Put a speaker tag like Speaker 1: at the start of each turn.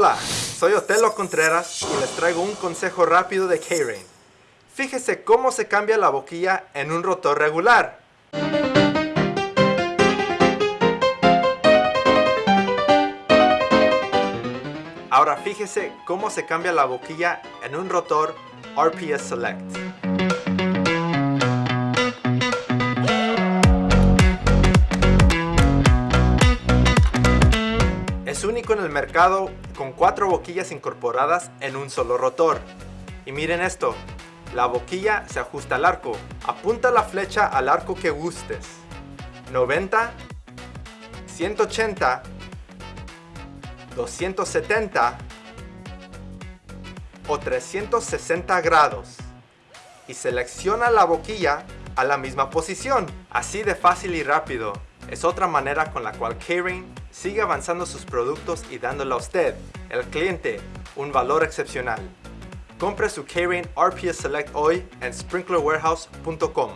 Speaker 1: Hola, soy Otelo Contreras y les traigo un consejo rápido de K-Rain. Fíjese cómo se cambia la boquilla en un rotor regular. Ahora fíjese cómo se cambia la boquilla en un rotor RPS Select. Es único en el mercado con cuatro boquillas incorporadas en un solo rotor. Y miren esto, la boquilla se ajusta al arco. Apunta la flecha al arco que gustes. 90, 180, 270 o 360 grados y selecciona la boquilla a la misma posición. Así de fácil y rápido. Es otra manera con la cual K-Rain sigue avanzando sus productos y dándole a usted, el cliente, un valor excepcional. Compre su K-Rain RPS Select hoy en sprinklerwarehouse.com.